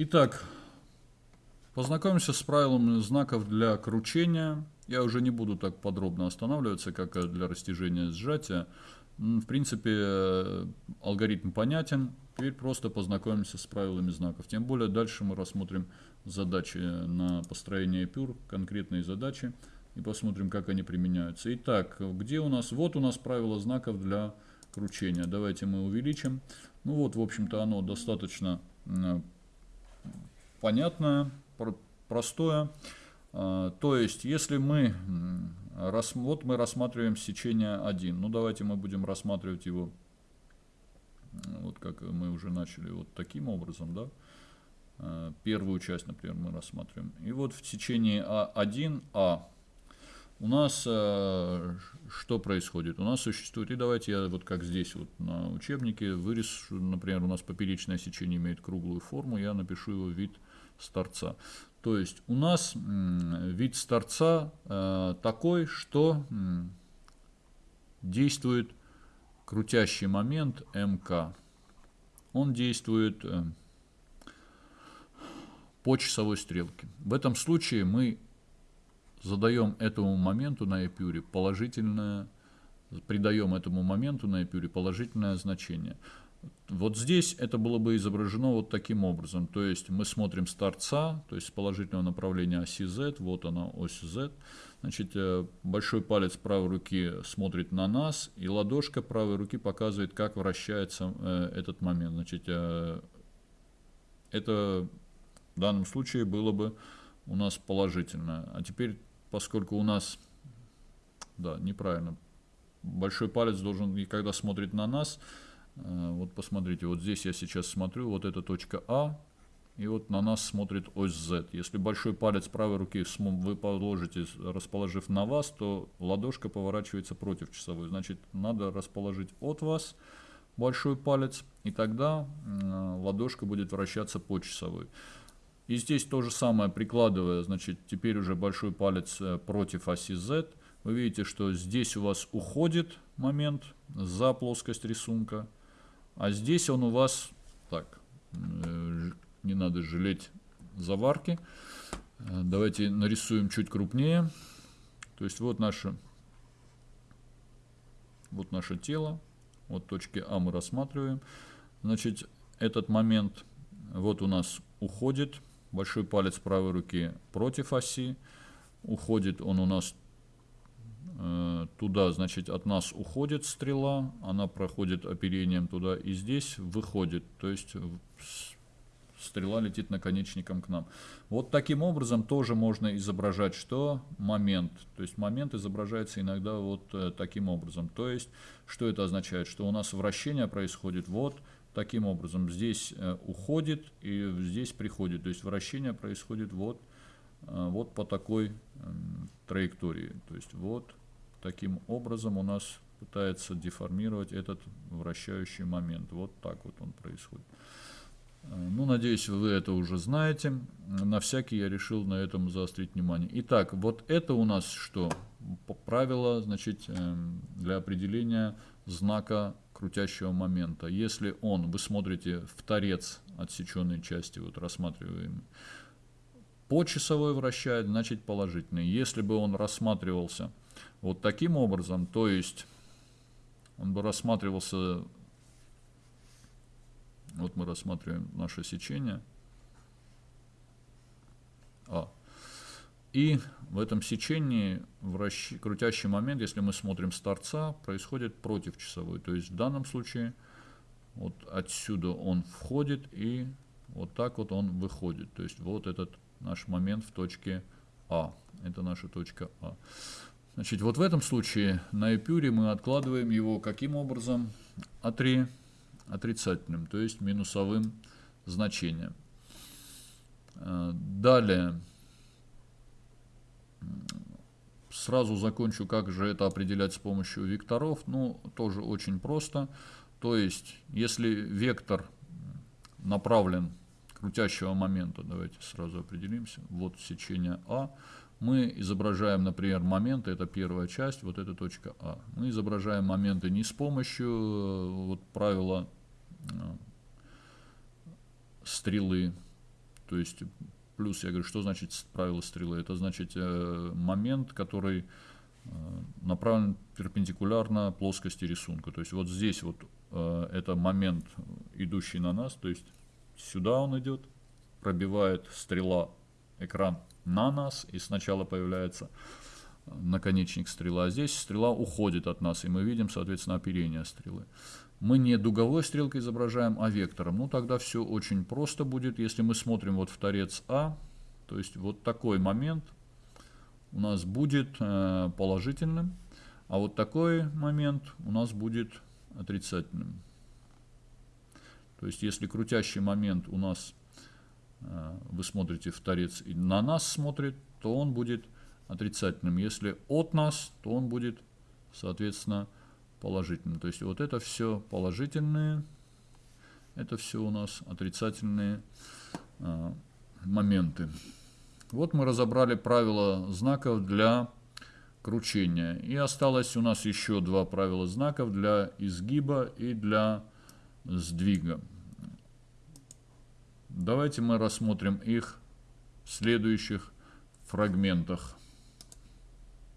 Итак, познакомимся с правилами знаков для кручения. Я уже не буду так подробно останавливаться, как для растяжения сжатия. В принципе, алгоритм понятен. Теперь просто познакомимся с правилами знаков. Тем более дальше мы рассмотрим задачи на построение пюр, конкретные задачи, и посмотрим, как они применяются. Итак, где у нас? Вот у нас правило знаков для кручения. Давайте мы увеличим. Ну вот, в общем-то, оно достаточно понятное, простое. А, то есть, если мы, вот мы рассматриваем сечение 1, ну давайте мы будем рассматривать его, вот как мы уже начали, вот таким образом, да, а, первую часть, например, мы рассматриваем. И вот в течение А1А у нас э, что происходит? У нас существует, и давайте я вот как здесь вот на учебнике вырежу, например, у нас поперечное сечение имеет круглую форму, я напишу его вид с торца. То есть у нас э, вид с торца э, такой, что э, действует крутящий момент МК. Он действует э, по часовой стрелке. В этом случае мы задаем этому моменту на эпюре положительное, придаем этому моменту на эпюре положительное значение. Вот здесь это было бы изображено вот таким образом. То есть мы смотрим с торца, то есть с положительного направления оси Z, вот она ось Z. Значит, э, большой палец правой руки смотрит на нас, и ладошка правой руки показывает, как вращается э, этот момент. Значит, э, это в данном случае было бы у нас положительно. А теперь поскольку у нас, да, неправильно, большой палец должен, и когда смотрит на нас, э, вот посмотрите, вот здесь я сейчас смотрю, вот эта точка А, и вот на нас смотрит ось Z. Если большой палец правой руки вы положите, расположив на вас, то ладошка поворачивается против часовой. Значит, надо расположить от вас большой палец, и тогда ладошка будет вращаться по часовой. И здесь то же самое, прикладывая, значит, теперь уже большой палец э, против оси Z. Вы видите, что здесь у вас уходит момент за плоскость рисунка. А здесь он у вас, так, э, не надо жалеть заварки. Э, давайте нарисуем чуть крупнее. То есть вот наше, вот наше тело. Вот точки А мы рассматриваем. Значит, этот момент вот у нас уходит большой палец правой руки против оси, уходит он у нас э, туда, значит, от нас уходит стрела, она проходит оперением туда и здесь выходит, то есть стрела летит наконечником к нам. Вот таким образом тоже можно изображать, что момент, то есть момент изображается иногда вот э, таким образом. То есть, что это означает? Что у нас вращение происходит вот таким образом. Здесь э, уходит и здесь приходит. То есть вращение происходит вот, э, вот по такой эм, траектории. То есть вот таким образом у нас пытается деформировать этот вращающий момент. Вот так вот он происходит. Э, ну, надеюсь, вы это уже знаете. На всякий я решил на этом заострить внимание. Итак, вот это у нас что? Правило, значит, эм, для определения знака крутящего момента. Если он, вы смотрите в торец отсеченной части, вот рассматриваемый, по часовой вращает, значит положительный. Если бы он рассматривался вот таким образом, то есть он бы рассматривался, вот мы рассматриваем наше сечение, а, и в этом сечении вращ... крутящий момент, если мы смотрим с торца, происходит против часовой. То есть в данном случае вот отсюда он входит и вот так вот он выходит. То есть вот этот наш момент в точке А. Это наша точка А. Значит, вот в этом случае на эпюре мы откладываем его каким образом? Отри... Отрицательным, то есть минусовым значением. Э, далее Сразу закончу, как же это определять с помощью векторов. Ну, тоже очень просто. То есть, если вектор направлен крутящего момента, давайте сразу определимся, вот сечение А, мы изображаем, например, моменты, это первая часть, вот эта точка А. Мы изображаем моменты не с помощью э, вот, правила э, стрелы, То есть плюс, я говорю, что значит правило стрелы? Это значит э, момент, который э, направлен перпендикулярно плоскости рисунка. То есть вот здесь вот э, это момент, идущий на нас, то есть сюда он идет, пробивает стрела экран на нас, и сначала появляется наконечник стрелы, а здесь стрела уходит от нас, и мы видим, соответственно, оперение стрелы. Мы не дуговой стрелкой изображаем, а вектором. Ну, тогда все очень просто будет, если мы смотрим вот в торец А, то есть вот такой момент у нас будет э, положительным, а вот такой момент у нас будет отрицательным. То есть если крутящий момент у нас, э, вы смотрите в торец и на нас смотрит, то он будет отрицательным. Если от нас, то он будет, соответственно, положительным. То есть вот это все положительные, это все у нас отрицательные э, моменты. Вот мы разобрали правила знаков для кручения. И осталось у нас еще два правила знаков для изгиба и для сдвига. Давайте мы рассмотрим их в следующих фрагментах.